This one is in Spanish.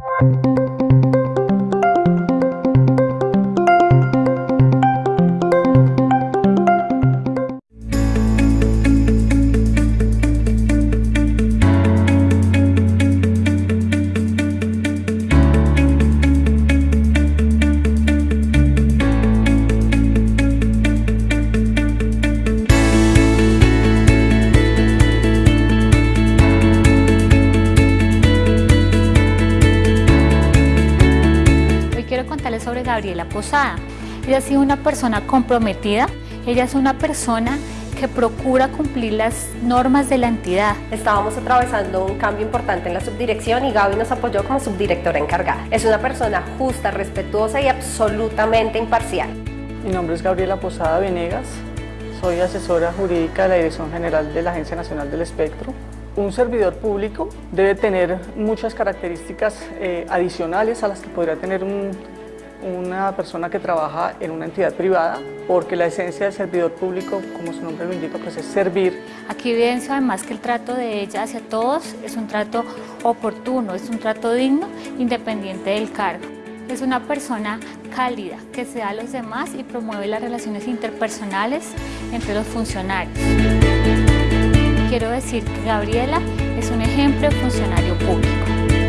quiero sobre Gabriela Posada. Ella ha sido una persona comprometida, ella es una persona que procura cumplir las normas de la entidad. Estábamos atravesando un cambio importante en la subdirección y Gaby nos apoyó como subdirectora encargada. Es una persona justa, respetuosa y absolutamente imparcial. Mi nombre es Gabriela Posada Venegas, soy asesora jurídica de la Dirección General de la Agencia Nacional del Espectro. Un servidor público debe tener muchas características eh, adicionales a las que podría tener una persona que trabaja en una entidad privada, porque la esencia del servidor público, como su nombre lo indica, pues es servir. Aquí evidencia además que el trato de ella hacia todos es un trato oportuno, es un trato digno, independiente del cargo. Es una persona cálida, que se da a los demás y promueve las relaciones interpersonales entre los funcionarios quiero decir que Gabriela es un ejemplo de funcionario público.